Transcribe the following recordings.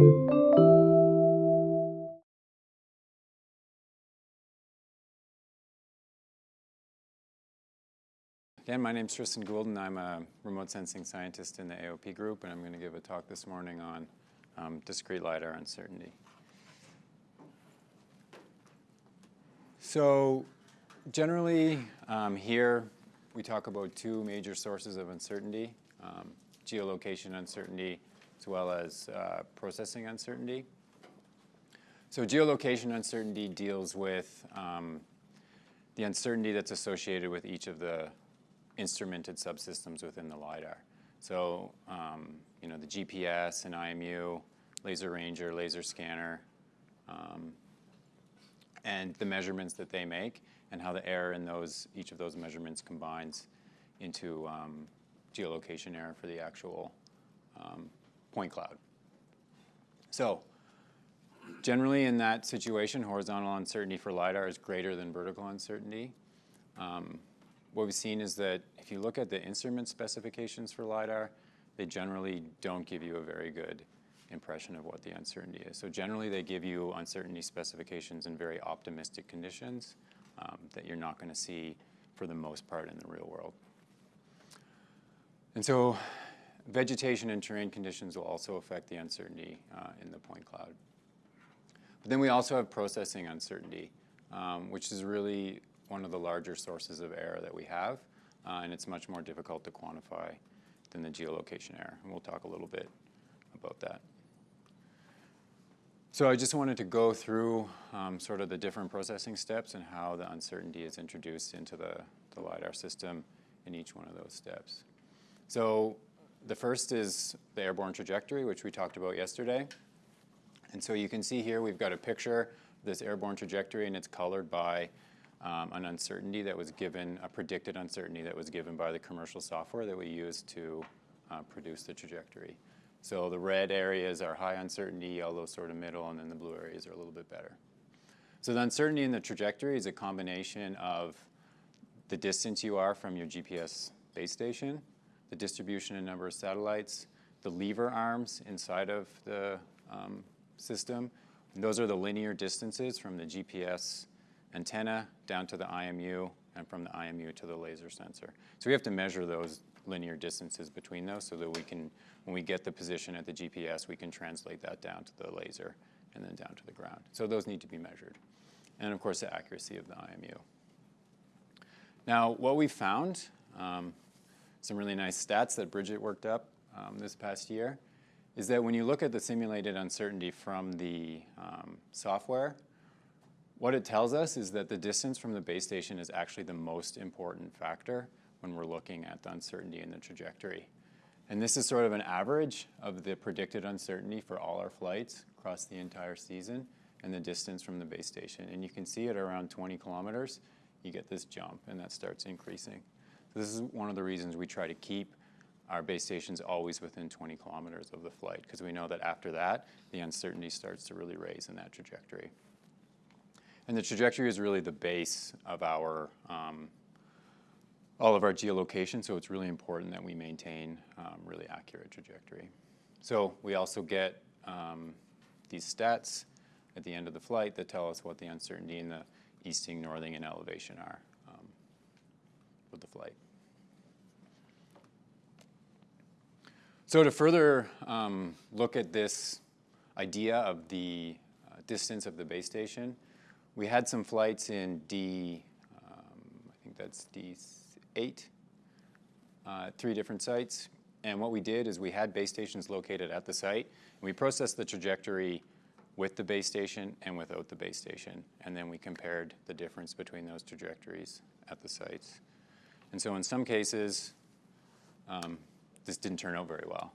Again, my name is Tristan Gould, and I'm a remote sensing scientist in the AOP group, and I'm going to give a talk this morning on um, discrete LiDAR uncertainty. So generally, um, here we talk about two major sources of uncertainty, um, geolocation uncertainty as well as uh, processing uncertainty. So geolocation uncertainty deals with um, the uncertainty that's associated with each of the instrumented subsystems within the LiDAR. So, um, you know, the GPS and IMU, laser ranger, laser scanner, um, and the measurements that they make and how the error in those, each of those measurements combines into um, geolocation error for the actual um, point cloud. So generally in that situation, horizontal uncertainty for LiDAR is greater than vertical uncertainty. Um, what we've seen is that if you look at the instrument specifications for LiDAR, they generally don't give you a very good impression of what the uncertainty is. So generally they give you uncertainty specifications in very optimistic conditions um, that you're not going to see for the most part in the real world. And so vegetation and terrain conditions will also affect the uncertainty uh, in the point cloud. But then we also have processing uncertainty, um, which is really one of the larger sources of error that we have, uh, and it's much more difficult to quantify than the geolocation error. And we'll talk a little bit about that. So I just wanted to go through um, sort of the different processing steps and how the uncertainty is introduced into the, the LiDAR system in each one of those steps. So the first is the airborne trajectory, which we talked about yesterday. And so you can see here we've got a picture of this airborne trajectory, and it's colored by um, an uncertainty that was given, a predicted uncertainty that was given by the commercial software that we use to uh, produce the trajectory. So the red areas are high uncertainty, yellow sort of middle, and then the blue areas are a little bit better. So the uncertainty in the trajectory is a combination of the distance you are from your GPS base station, the distribution and number of satellites, the lever arms inside of the um, system. And those are the linear distances from the GPS antenna down to the IMU and from the IMU to the laser sensor. So we have to measure those linear distances between those so that we can when we get the position at the GPS, we can translate that down to the laser and then down to the ground. So those need to be measured. And of course, the accuracy of the IMU. Now, what we found, um, some really nice stats that Bridget worked up um, this past year, is that when you look at the simulated uncertainty from the um, software, what it tells us is that the distance from the base station is actually the most important factor when we're looking at the uncertainty in the trajectory. And this is sort of an average of the predicted uncertainty for all our flights across the entire season and the distance from the base station. And you can see at around 20 kilometers, you get this jump and that starts increasing. So this is one of the reasons we try to keep our base stations always within 20 kilometers of the flight because we know that after that, the uncertainty starts to really raise in that trajectory. And the trajectory is really the base of our um, all of our geolocation, so it's really important that we maintain um, really accurate trajectory. So we also get um, these stats at the end of the flight that tell us what the uncertainty in the easting, northing, and elevation are with the flight. So to further um, look at this idea of the uh, distance of the base station, we had some flights in D, um, I think that's D eight, uh, three different sites. And what we did is we had base stations located at the site, we processed the trajectory with the base station and without the base station. And then we compared the difference between those trajectories at the sites. And so in some cases, um, this didn't turn out very well.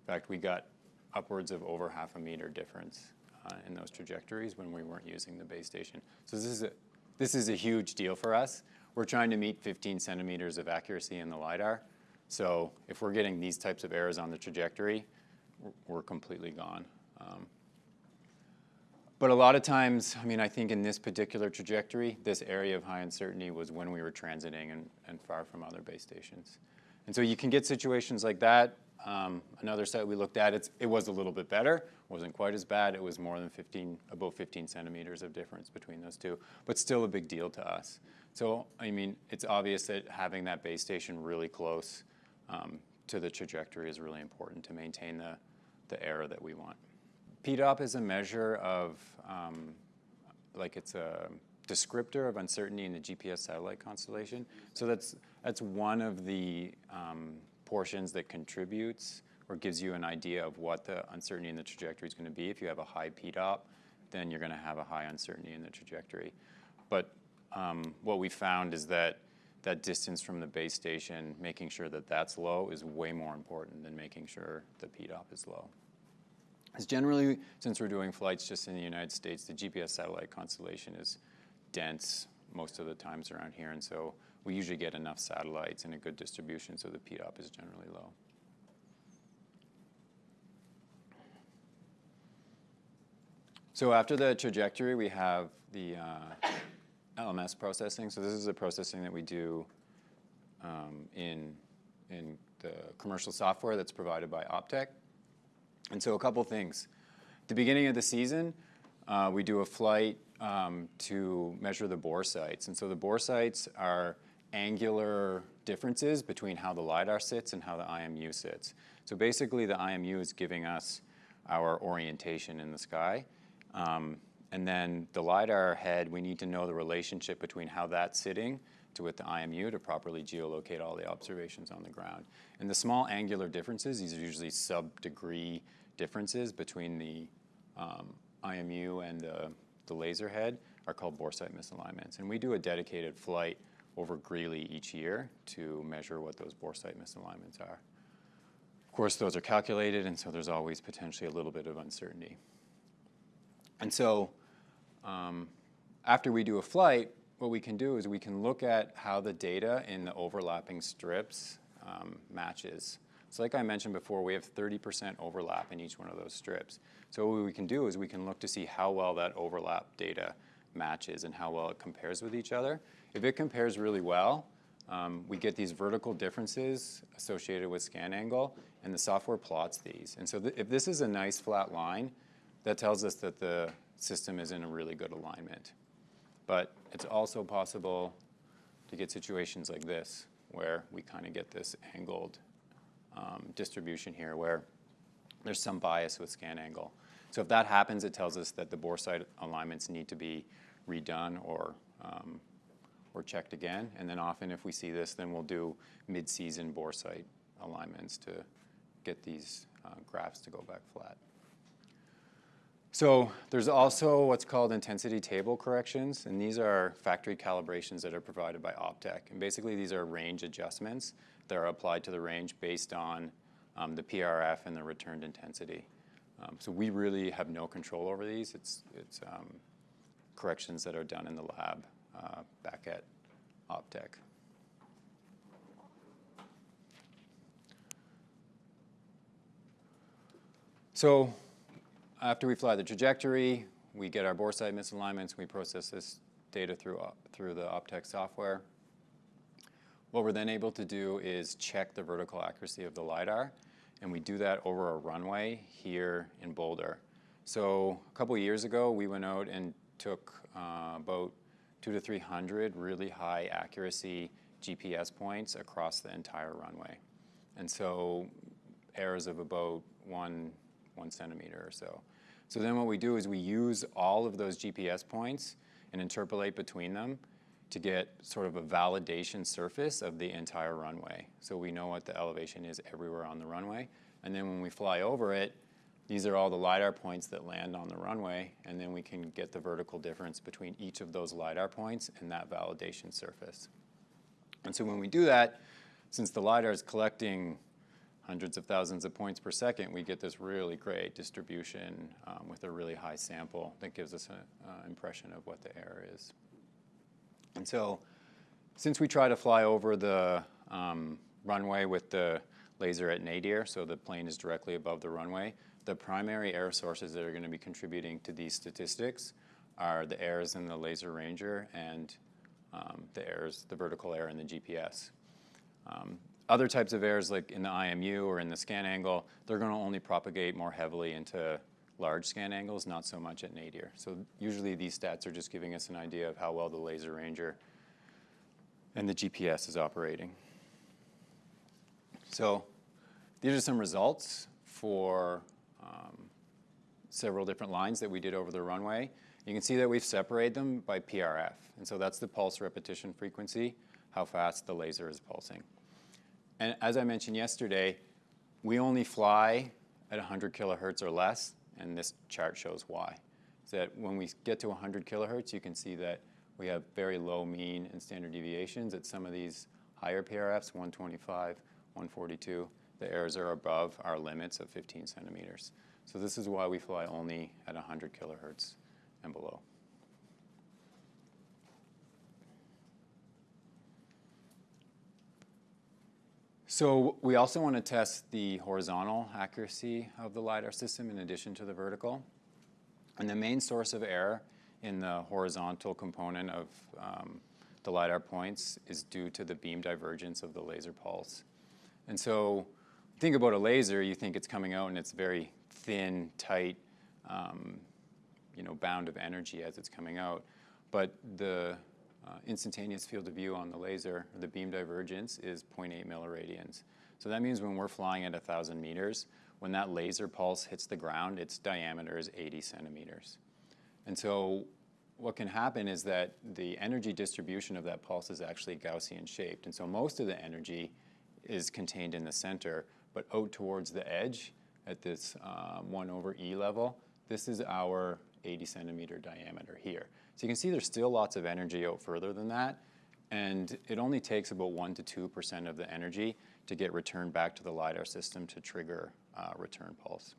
In fact, we got upwards of over half a meter difference uh, in those trajectories when we weren't using the base station. So this is a, this is a huge deal for us. We're trying to meet 15 centimeters of accuracy in the LiDAR. So if we're getting these types of errors on the trajectory, we're completely gone. Um, but a lot of times, I mean, I think in this particular trajectory, this area of high uncertainty was when we were transiting and, and far from other base stations. And so you can get situations like that um, another site we looked at, it was a little bit better. Wasn't quite as bad. It was more than 15, about 15 centimeters of difference between those two, but still a big deal to us. So, I mean, it's obvious that having that base station really close um, to the trajectory is really important to maintain the, the error that we want. PDOP is a measure of, um, like it's a descriptor of uncertainty in the GPS satellite constellation. So that's that's one of the um, portions that contributes or gives you an idea of what the uncertainty in the trajectory is gonna be. If you have a high PDOP, then you're gonna have a high uncertainty in the trajectory. But um, what we found is that that distance from the base station, making sure that that's low, is way more important than making sure the PDOP is low. As generally, since we're doing flights just in the United States, the GPS satellite constellation is dense most of the times around here, and so we usually get enough satellites and a good distribution, so the PDOP is generally low. So after the trajectory, we have the uh, LMS processing. So this is the processing that we do um, in in the commercial software that's provided by Optech. And so a couple things. At The beginning of the season, uh, we do a flight um, to measure the boresights, and so the boresights are angular differences between how the LiDAR sits and how the IMU sits. So basically, the IMU is giving us our orientation in the sky. Um, and then the LiDAR head, we need to know the relationship between how that's sitting with the IMU to properly geolocate all the observations on the ground. And the small angular differences, these are usually sub-degree differences between the um, IMU and the laser head, are called boresight misalignments. And we do a dedicated flight over Greeley each year to measure what those boresight misalignments are. Of course, those are calculated, and so there's always potentially a little bit of uncertainty. And so, um, after we do a flight, what we can do is we can look at how the data in the overlapping strips um, matches. So like I mentioned before, we have 30% overlap in each one of those strips. So what we can do is we can look to see how well that overlap data matches and how well it compares with each other. If it compares really well, um, we get these vertical differences associated with scan angle, and the software plots these. And so if this is a nice flat line, that tells us that the system is in a really good alignment. But it's also possible to get situations like this, where we kind of get this angled um, distribution here, where there's some bias with scan angle. So if that happens, it tells us that the boresight alignments need to be redone or um, or checked again. And then often, if we see this, then we'll do mid-season boresight alignments to get these uh, graphs to go back flat. So there's also what's called intensity table corrections, and these are factory calibrations that are provided by Optech. And basically, these are range adjustments that are applied to the range based on um, the PRF and the returned intensity. Um, so we really have no control over these. It's um, corrections that are done in the lab uh, back at Optech. So after we fly the trajectory, we get our boresight misalignments, we process this data through uh, through the Optech software. What we're then able to do is check the vertical accuracy of the LiDAR, and we do that over a runway here in Boulder. So a couple years ago, we went out and took uh, about 200-300 really high accuracy GPS points across the entire runway, and so errors of about 1 centimeter or so. So then what we do is we use all of those GPS points and interpolate between them to get sort of a validation surface of the entire runway. So we know what the elevation is everywhere on the runway, and then when we fly over it, these are all the LiDAR points that land on the runway, and then we can get the vertical difference between each of those LiDAR points and that validation surface. And so when we do that, since the LiDAR is collecting hundreds of thousands of points per second, we get this really great distribution um, with a really high sample that gives us an impression of what the error is. And so since we try to fly over the um, runway with the laser at nadir, so the plane is directly above the runway, the primary error sources that are gonna be contributing to these statistics are the errors in the laser ranger and um, the errors, the vertical error in the GPS. Other types of errors, like in the IMU or in the scan angle, they're going to only propagate more heavily into large scan angles, not so much at nadir. So usually these stats are just giving us an idea of how well the laser ranger and the GPS is operating. So these are some results for um, several different lines that we did over the runway. You can see that we've separated them by PRF. And so that's the pulse repetition frequency, how fast the laser is pulsing. And as I mentioned yesterday, we only fly at 100 kilohertz or less, and this chart shows why. So that when we get to 100 kilohertz, you can see that we have very low mean and standard deviations at some of these higher PRFs, 125, 142. The errors are above our limits of 15 centimeters. So this is why we fly only at 100 kilohertz and below. So we also want to test the horizontal accuracy of the LiDAR system in addition to the vertical. And the main source of error in the horizontal component of um, the LiDAR points is due to the beam divergence of the laser pulse. And so think about a laser, you think it's coming out and it's very thin, tight, um, you know, bound of energy as it's coming out. But the uh, instantaneous field of view on the laser, the beam divergence, is 0.8 milliradians. So that means when we're flying at 1,000 meters, when that laser pulse hits the ground, its diameter is 80 centimeters. And so what can happen is that the energy distribution of that pulse is actually Gaussian shaped. And so most of the energy is contained in the center, but out towards the edge at this um, 1 over E level, this is our 80 centimeter diameter here. So you can see there's still lots of energy out further than that, and it only takes about 1 to 2% of the energy to get returned back to the LiDAR system to trigger uh, return pulse.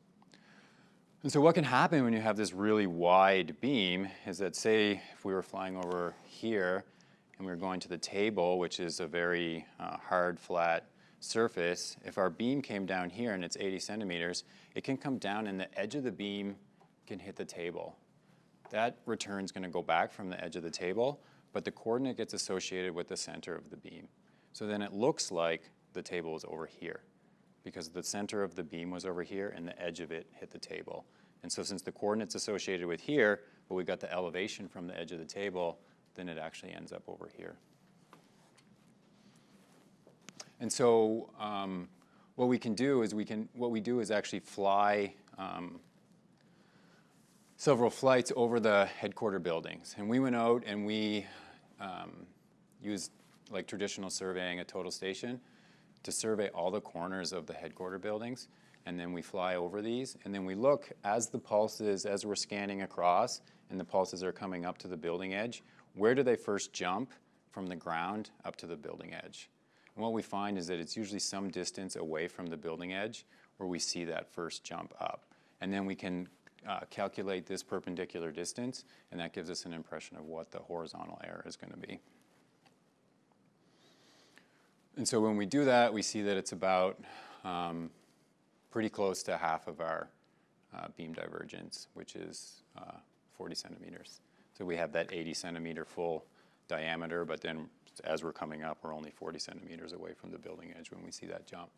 And so what can happen when you have this really wide beam is that say if we were flying over here and we were going to the table, which is a very uh, hard, flat surface, if our beam came down here and it's 80 centimeters, it can come down and the edge of the beam can hit the table. That return is going to go back from the edge of the table, but the coordinate gets associated with the center of the beam. So then it looks like the table is over here because the center of the beam was over here and the edge of it hit the table. And so since the coordinate's associated with here, but we got the elevation from the edge of the table, then it actually ends up over here. And so um, what we can do is we can, what we do is actually fly um, several flights over the headquarter buildings. And we went out and we um, used like traditional surveying a total station to survey all the corners of the headquarter buildings. And then we fly over these. And then we look as the pulses, as we're scanning across, and the pulses are coming up to the building edge, where do they first jump from the ground up to the building edge? And what we find is that it's usually some distance away from the building edge where we see that first jump up. And then we can uh, calculate this perpendicular distance, and that gives us an impression of what the horizontal error is going to be. And so when we do that, we see that it's about um, pretty close to half of our uh, beam divergence, which is uh, 40 centimeters. So we have that 80 centimeter full diameter, but then as we're coming up, we're only 40 centimeters away from the building edge when we see that jump.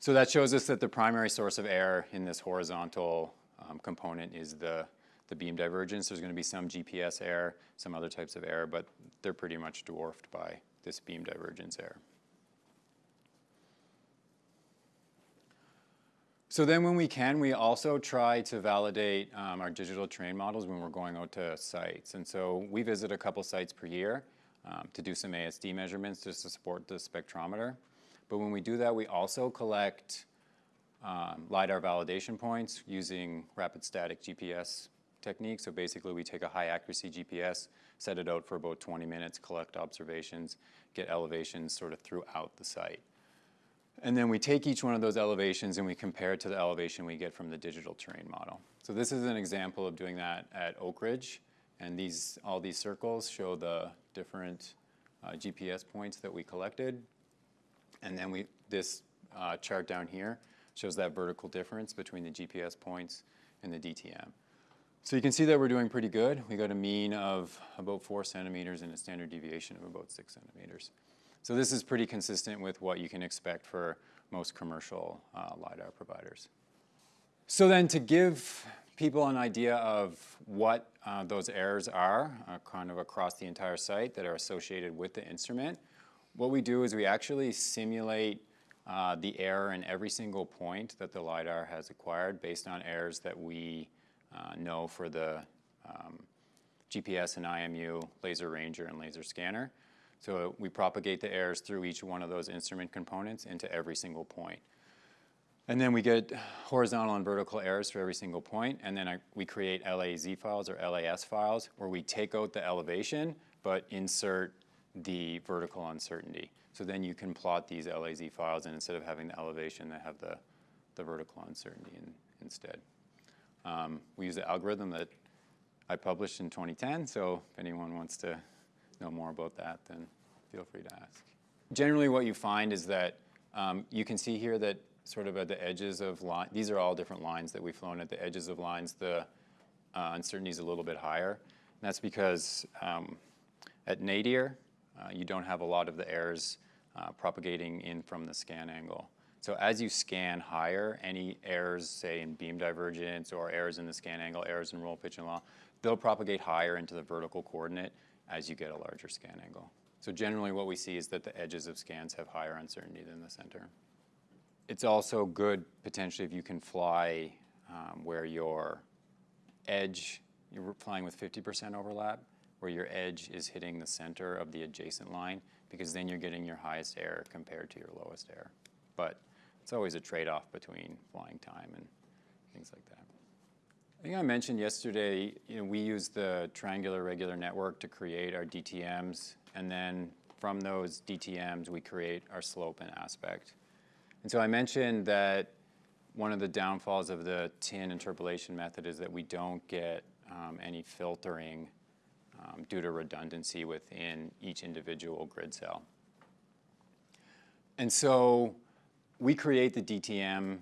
So that shows us that the primary source of error in this horizontal um, component is the, the beam divergence. There's going to be some GPS error, some other types of error, but they're pretty much dwarfed by this beam divergence error. So then when we can, we also try to validate um, our digital terrain models when we're going out to sites. And so we visit a couple sites per year um, to do some ASD measurements just to support the spectrometer. But when we do that, we also collect um, LiDAR validation points using rapid static GPS technique. So basically we take a high accuracy GPS, set it out for about 20 minutes, collect observations, get elevations sort of throughout the site. And then we take each one of those elevations and we compare it to the elevation we get from the digital terrain model. So this is an example of doing that at Oak Ridge. And these, all these circles show the different uh, GPS points that we collected. And then we, this uh, chart down here shows that vertical difference between the GPS points and the DTM. So you can see that we're doing pretty good. We got a mean of about four centimeters and a standard deviation of about six centimeters. So this is pretty consistent with what you can expect for most commercial uh, LiDAR providers. So then to give people an idea of what uh, those errors are, uh, kind of across the entire site that are associated with the instrument, what we do is we actually simulate uh, the error in every single point that the LiDAR has acquired based on errors that we uh, know for the um, GPS and IMU, laser ranger, and laser scanner. So we propagate the errors through each one of those instrument components into every single point. And then we get horizontal and vertical errors for every single point, and then I, we create LAZ files or LAS files where we take out the elevation but insert the vertical uncertainty. So then you can plot these LAZ files, and instead of having the elevation, they have the, the vertical uncertainty in, instead. Um, we use the algorithm that I published in 2010, so if anyone wants to know more about that, then feel free to ask. Generally what you find is that um, you can see here that sort of at the edges of line, these are all different lines that we've flown at the edges of lines, the uh, uncertainty is a little bit higher. And that's because um, at nadir, uh, you don't have a lot of the errors uh, propagating in from the scan angle. So as you scan higher, any errors, say in beam divergence or errors in the scan angle, errors in roll pitch and yaw, they'll propagate higher into the vertical coordinate as you get a larger scan angle. So generally what we see is that the edges of scans have higher uncertainty than the center. It's also good potentially if you can fly um, where your edge, you're flying with 50% overlap, where your edge is hitting the center of the adjacent line, because then you're getting your highest error compared to your lowest error. But it's always a trade-off between flying time and things like that. I think I mentioned yesterday, you know, we use the triangular regular network to create our DTMs, and then from those DTMs, we create our slope and aspect. And so I mentioned that one of the downfalls of the tin interpolation method is that we don't get um, any filtering um, due to redundancy within each individual grid cell. And so we create the DTM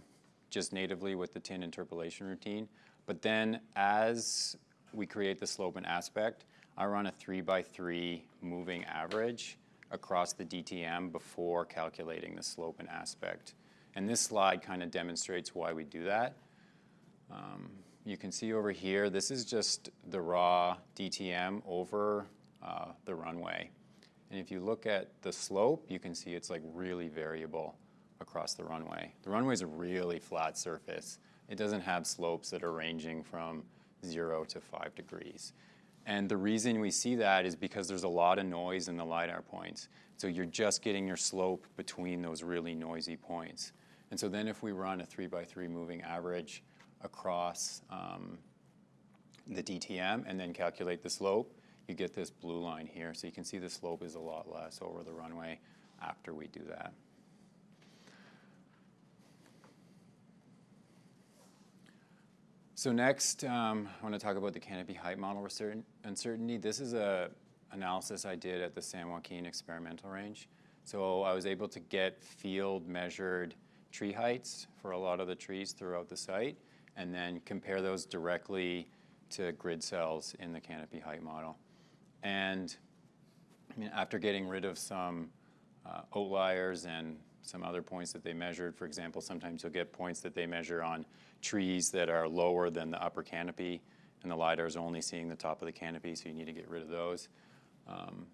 just natively with the tin interpolation routine, but then as we create the slope and aspect, I run a three by three moving average across the DTM before calculating the slope and aspect. And this slide kind of demonstrates why we do that. Um, you can see over here, this is just the raw DTM over uh, the runway. And if you look at the slope, you can see it's like really variable across the runway. The runway is a really flat surface. It doesn't have slopes that are ranging from zero to five degrees. And the reason we see that is because there's a lot of noise in the LiDAR points. So you're just getting your slope between those really noisy points. And so then if we run a three by three moving average across um, the DTM and then calculate the slope, you get this blue line here. So you can see the slope is a lot less over the runway after we do that. So next, um, I want to talk about the canopy height model uncertainty. This is a analysis I did at the San Joaquin experimental range. So I was able to get field measured tree heights for a lot of the trees throughout the site and then compare those directly to grid cells in the canopy height model. And I mean, after getting rid of some uh, outliers and some other points that they measured. For example, sometimes you'll get points that they measure on trees that are lower than the upper canopy, and the LiDAR is only seeing the top of the canopy, so you need to get rid of those. Um,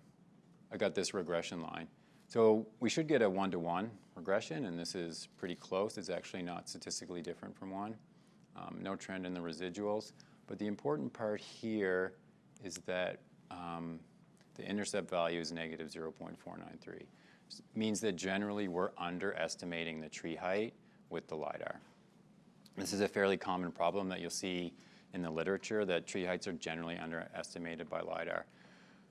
I got this regression line. So we should get a one-to-one -one regression, and this is pretty close. It's actually not statistically different from one. Um, no trend in the residuals. But the important part here is that um, the intercept value is negative 0.493 means that generally we're underestimating the tree height with the LiDAR. This is a fairly common problem that you'll see in the literature that tree heights are generally underestimated by LiDAR.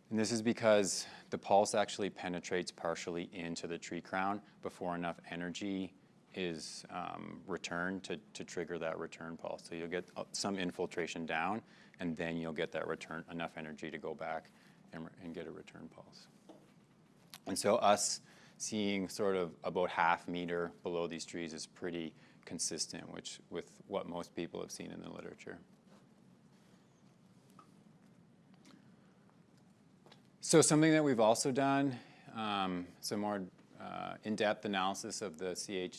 And this is because the pulse actually penetrates partially into the tree crown before enough energy is um, returned to, to trigger that return pulse. So you'll get uh, some infiltration down, and then you'll get that return, enough energy to go back and, and get a return pulse. And so us seeing sort of about half meter below these trees is pretty consistent which, with what most people have seen in the literature. So something that we've also done um, some more uh, in-depth analysis of the CH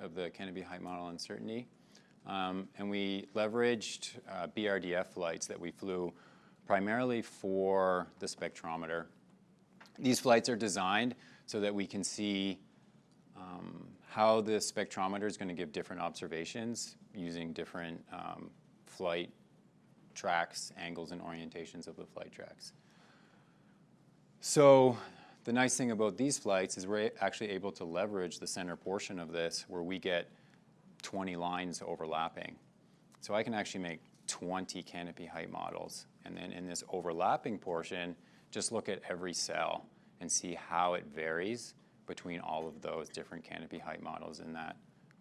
of the canopy height model uncertainty. Um, and we leveraged uh, BRDF flights that we flew primarily for the spectrometer. These flights are designed so that we can see um, how the spectrometer is going to give different observations using different um, flight tracks, angles, and orientations of the flight tracks. So the nice thing about these flights is we're actually able to leverage the center portion of this where we get 20 lines overlapping. So I can actually make 20 canopy height models. And then in this overlapping portion, just look at every cell and see how it varies between all of those different canopy height models in that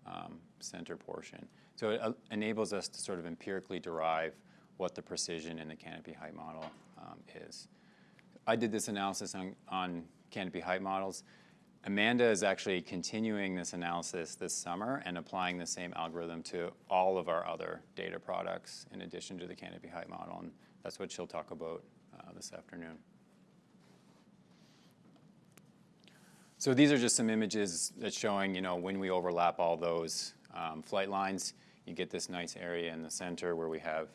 um, center portion. So it uh, enables us to sort of empirically derive what the precision in the canopy height model um, is. I did this analysis on, on canopy height models. Amanda is actually continuing this analysis this summer and applying the same algorithm to all of our other data products in addition to the canopy height model, and that's what she'll talk about uh, this afternoon. So these are just some images that's showing, you know, when we overlap all those um, flight lines, you get this nice area in the center where we have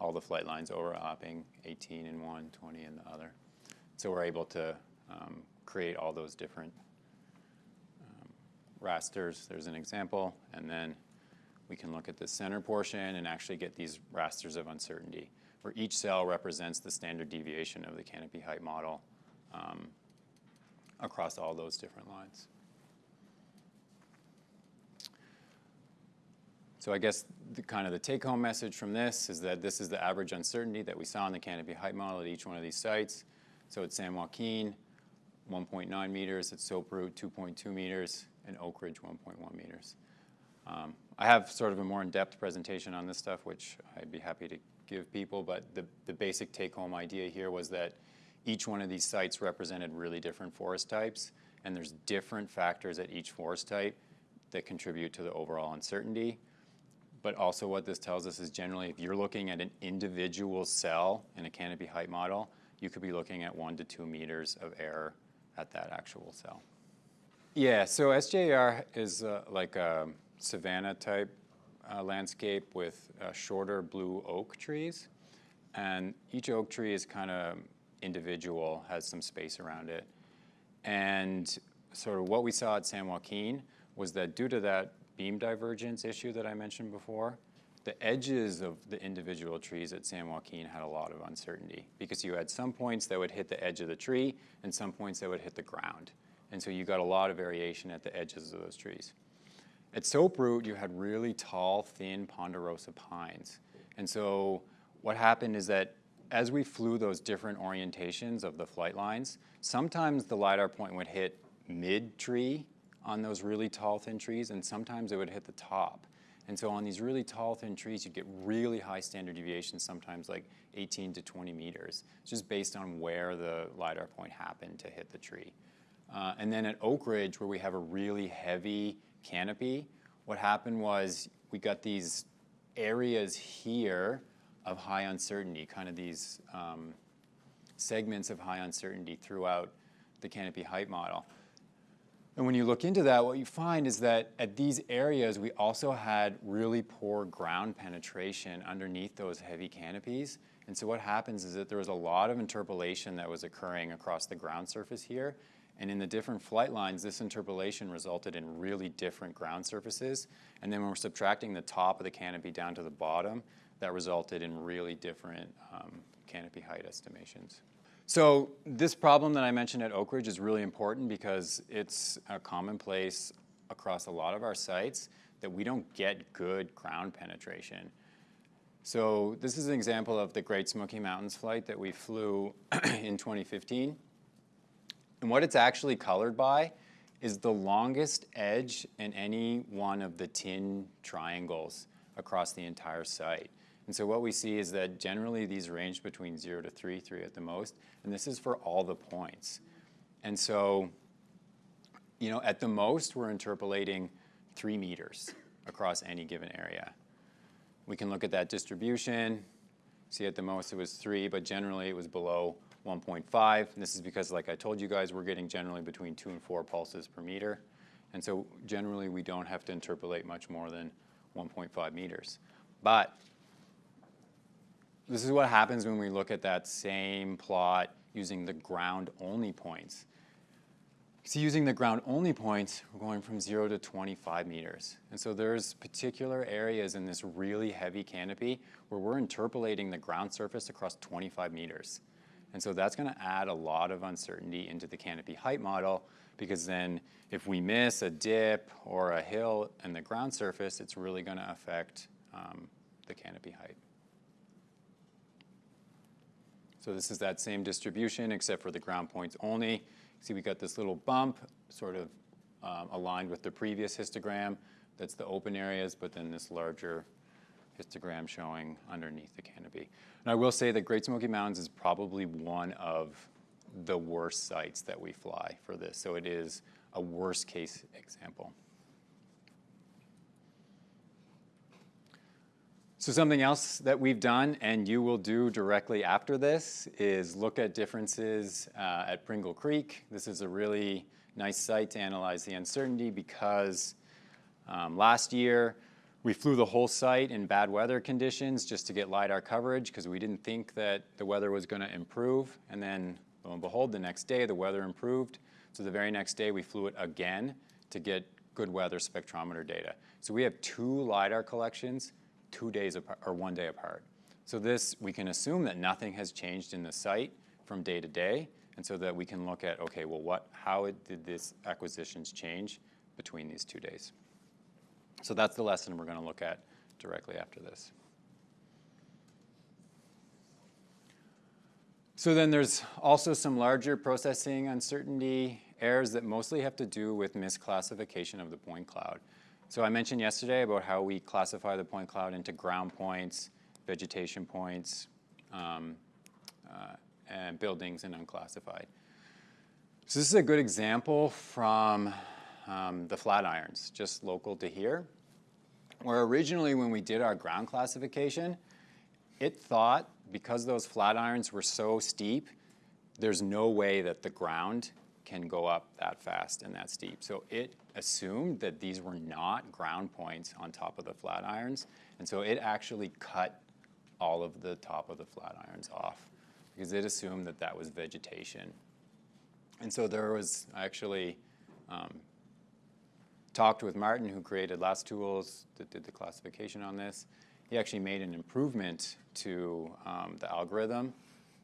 all the flight lines overlapping, 18 in one, 20 in the other. So we're able to um, create all those different um, rasters. There's an example, and then we can look at the center portion and actually get these rasters of uncertainty, where each cell represents the standard deviation of the canopy height model um, across all those different lines. So I guess the kind of the take-home message from this is that this is the average uncertainty that we saw in the canopy height model at each one of these sites. So at San Joaquin, 1.9 meters, at Soaproot, 2.2 meters, and Oak Ridge, 1.1 meters. Um, I have sort of a more in-depth presentation on this stuff, which I'd be happy to give people, but the, the basic take-home idea here was that each one of these sites represented really different forest types, and there's different factors at each forest type that contribute to the overall uncertainty. But also what this tells us is generally if you're looking at an individual cell in a canopy height model, you could be looking at one to two meters of error at that actual cell. Yeah, so SJR is uh, like a savanna type uh, landscape with uh, shorter blue oak trees. And each oak tree is kind of individual, has some space around it. And sort of what we saw at San Joaquin was that due to that beam divergence issue that I mentioned before, the edges of the individual trees at San Joaquin had a lot of uncertainty because you had some points that would hit the edge of the tree and some points that would hit the ground. And so you got a lot of variation at the edges of those trees. At Soaproot, you had really tall, thin ponderosa pines. And so what happened is that as we flew those different orientations of the flight lines, sometimes the LiDAR point would hit mid-tree on those really tall, thin trees, and sometimes it would hit the top. And so on these really tall, thin trees, you'd get really high standard deviations, sometimes like 18 to 20 meters, just based on where the LiDAR point happened to hit the tree. Uh, and then at Oak Ridge, where we have a really heavy canopy, what happened was we got these areas here of high uncertainty, kind of these um, segments of high uncertainty throughout the canopy height model. And when you look into that, what you find is that at these areas, we also had really poor ground penetration underneath those heavy canopies. And so what happens is that there was a lot of interpolation that was occurring across the ground surface here. And in the different flight lines, this interpolation resulted in really different ground surfaces. And then when we're subtracting the top of the canopy down to the bottom, that resulted in really different um, canopy height estimations. So this problem that I mentioned at Oak Ridge is really important because it's a commonplace across a lot of our sites that we don't get good ground penetration. So this is an example of the Great Smoky Mountains flight that we flew in 2015. And what it's actually colored by is the longest edge in any one of the tin triangles across the entire site. And so what we see is that generally these range between 0 to 3, 3 at the most, and this is for all the points. And so, you know, at the most we're interpolating 3 meters across any given area. We can look at that distribution, see at the most it was 3, but generally it was below 1.5. And this is because, like I told you guys, we're getting generally between two and four pulses per meter. And so generally, we don't have to interpolate much more than 1.5 meters. But this is what happens when we look at that same plot using the ground-only points. See, using the ground-only points, we're going from 0 to 25 meters. And so there's particular areas in this really heavy canopy where we're interpolating the ground surface across 25 meters. And so that's going to add a lot of uncertainty into the canopy height model because then if we miss a dip or a hill in the ground surface, it's really going to affect um, the canopy height. So this is that same distribution except for the ground points only. See, we got this little bump sort of um, aligned with the previous histogram. That's the open areas, but then this larger histogram showing underneath the canopy. And I will say that Great Smoky Mountains is probably one of the worst sites that we fly for this. So it is a worst case example. So something else that we've done, and you will do directly after this, is look at differences uh, at Pringle Creek. This is a really nice site to analyze the uncertainty because um, last year we flew the whole site in bad weather conditions just to get LiDAR coverage because we didn't think that the weather was going to improve. And then, lo and behold, the next day the weather improved. So the very next day we flew it again to get good weather spectrometer data. So we have two LiDAR collections two days apart, or one day apart. So this, we can assume that nothing has changed in the site from day to day, and so that we can look at, okay, well, what, how did this acquisitions change between these two days? So that's the lesson we're going to look at directly after this. So then there's also some larger processing uncertainty errors that mostly have to do with misclassification of the point cloud. So I mentioned yesterday about how we classify the point cloud into ground points, vegetation points, um, uh, and buildings and unclassified. So this is a good example from um, the Flatirons, just local to here, where originally when we did our ground classification, it thought because those Flatirons were so steep, there's no way that the ground can go up that fast and that steep. So it assumed that these were not ground points on top of the Flatirons, and so it actually cut all of the top of the Flatirons off because it assumed that that was vegetation. And so there was actually um, talked with Martin, who created LAStools that did the classification on this. He actually made an improvement to um, the algorithm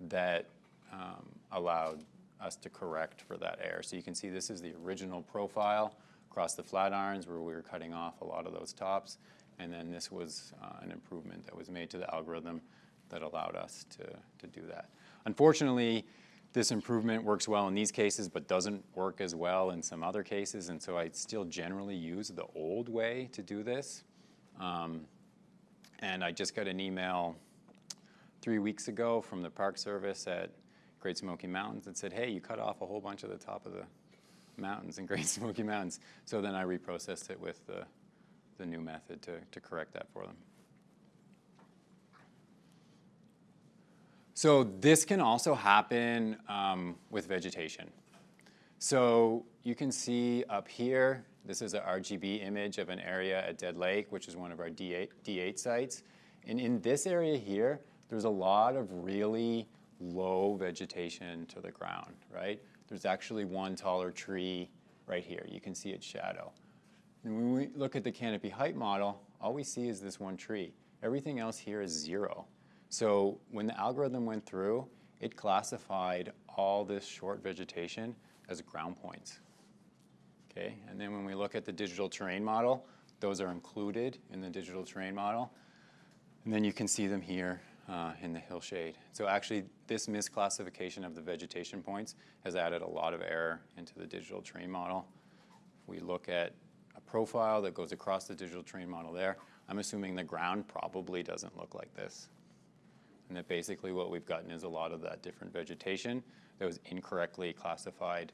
that um, allowed us to correct for that error. So you can see this is the original profile across the Flatirons where we were cutting off a lot of those tops. And then this was uh, an improvement that was made to the algorithm that allowed us to, to do that. Unfortunately, this improvement works well in these cases, but doesn't work as well in some other cases. And so I still generally use the old way to do this. Um, and I just got an email three weeks ago from the Park Service at Great Smoky Mountains that said, hey, you cut off a whole bunch of the top of the mountains and Great Smoky Mountains. So then I reprocessed it with the, the new method to, to correct that for them. So this can also happen um, with vegetation. So you can see up here, this is an RGB image of an area at Dead Lake, which is one of our D8, D8 sites. And in this area here, there's a lot of really low vegetation to the ground, right? There's actually one taller tree right here. You can see its shadow. And when we look at the canopy height model, all we see is this one tree. Everything else here is zero. So when the algorithm went through, it classified all this short vegetation as ground points. Okay, and then when we look at the digital terrain model, those are included in the digital terrain model. And then you can see them here uh, in the hillshade. So actually, this misclassification of the vegetation points has added a lot of error into the digital terrain model. If we look at a profile that goes across the digital terrain model there. I'm assuming the ground probably doesn't look like this. And that basically what we've gotten is a lot of that different vegetation that was incorrectly classified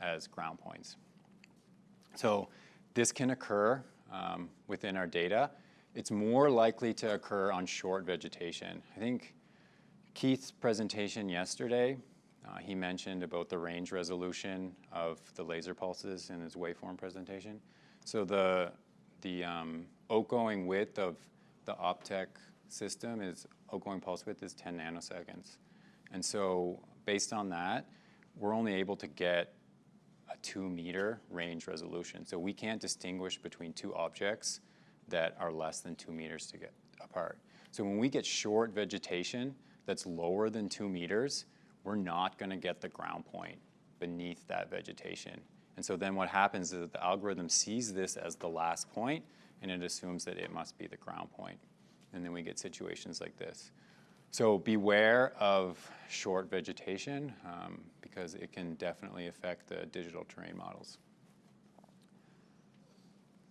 as ground points. So this can occur um, within our data it's more likely to occur on short vegetation. I think Keith's presentation yesterday Uh, he mentioned about the range resolution of the laser pulses in his waveform presentation. So the, the um, outgoing width of the Optech system is, outgoing pulse width is 10 nanoseconds. And so based on that, we're only able to get a two meter range resolution. So we can't distinguish between two objects that are less than two meters to get apart. So when we get short vegetation that's lower than two meters, we're not going to get the ground point beneath that vegetation. And so then what happens is that the algorithm sees this as the last point and it assumes that it must be the ground point. And then we get situations like this. So beware of short vegetation um, because it can definitely affect the digital terrain models.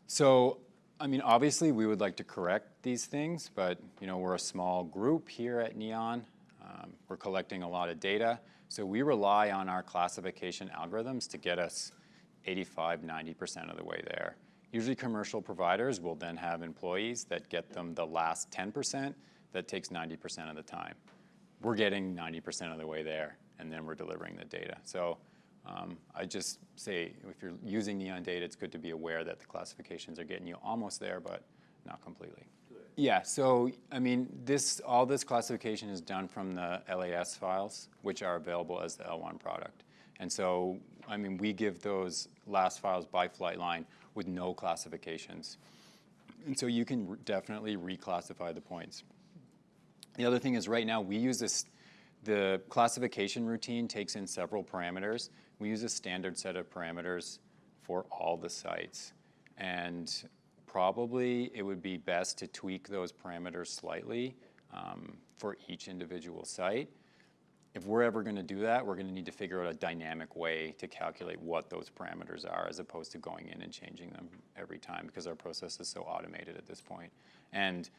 So, I mean, obviously we would like to correct these things, but you know, we're a small group here at NEON. Um, we're collecting a lot of data. So we rely on our classification algorithms to get us 85, 90% of the way there. Usually commercial providers will then have employees that get them the last 10% that takes 90% of the time. We're getting 90% of the way there, and then we're delivering the data. So um, I just say if you're using Neon data, it's good to be aware that the classifications are getting you almost there, but not completely. Yeah, so I mean, this all this classification is done from the LAS files, which are available as the L1 product. And so, I mean, we give those LAS files by flight line with no classifications. And so you can definitely reclassify the points. The other thing is right now we use this, the classification routine takes in several parameters. We use a standard set of parameters for all the sites. And probably it would be best to tweak those parameters slightly um, for each individual site. If we're ever going to do that, we're going to need to figure out a dynamic way to calculate what those parameters are as opposed to going in and changing them every time because our process is so automated at this point. And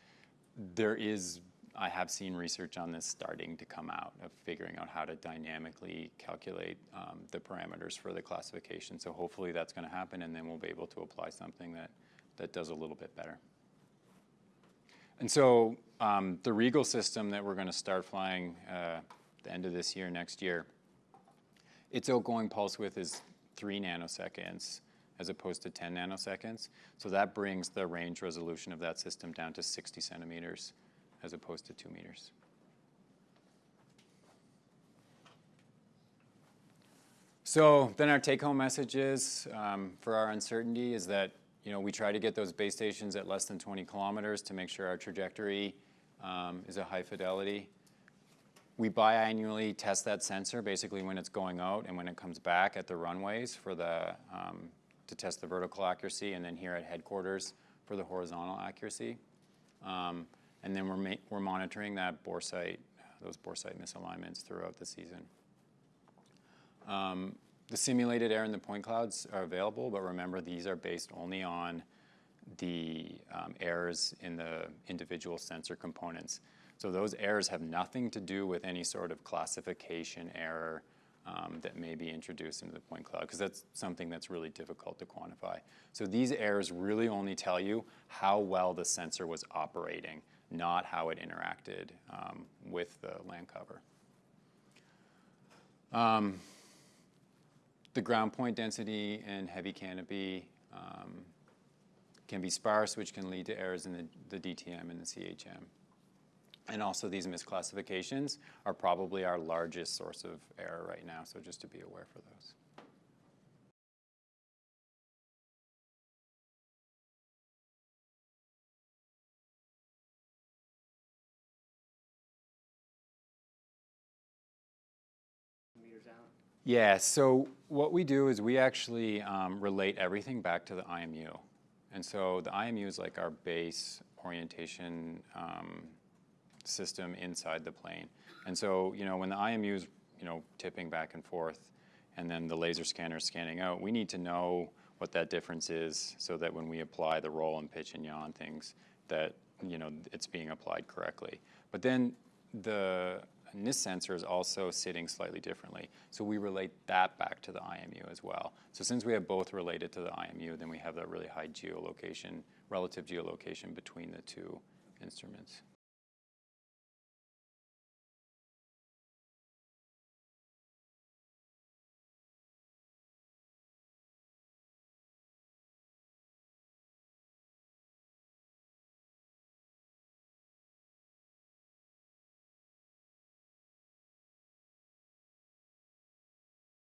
there is I have seen research on this starting to come out of figuring out how to dynamically calculate um, the parameters for the classification. So hopefully that's going to happen, and then we'll be able to apply something that, that does a little bit better. And so um, the Riegl system that we're going to start flying uh, the end of this year, next year, its outgoing pulse width is 3 nanoseconds as opposed to 10 nanoseconds. So that brings the range resolution of that system down to 60 centimeters as opposed to two meters. So then our take-home message is um, for our uncertainty is that you know we try to get those base stations at less than 20 kilometers to make sure our trajectory um, is a high fidelity. We biannually test that sensor basically when it's going out and when it comes back at the runways for the um, to test the vertical accuracy, and then here at headquarters for the horizontal accuracy. Um, and then we're, we're monitoring that boresight, those boresight misalignments throughout the season. Um, the simulated air and the point clouds are available, but remember these are based only on the um, errors in the individual sensor components. So those errors have nothing to do with any sort of classification error um, that may be introduced into the point cloud, because that's something that's really difficult to quantify. So these errors really only tell you how well the sensor was operating not how it interacted um, with the land cover. Um, the ground point density in heavy canopy um, can be sparse, which can lead to errors in the, the DTM and the CHM. And also these misclassifications are probably our largest source of error right now, so just to be aware for those. Yeah, so what we do is we actually um, relate everything back to the IMU. And so the IMU is like our base orientation um, system inside the plane. And so, you know, when the IMU is, you know, tipping back and forth and then the laser scanner is scanning out, we need to know what that difference is so that when we apply the roll and pitch and yaw things, that, you know, it's being applied correctly. But then the and this sensor is also sitting slightly differently. So we relate that back to the IMU as well. So since we have both related to the IMU, then we have that really high geolocation, relative geolocation between the two instruments.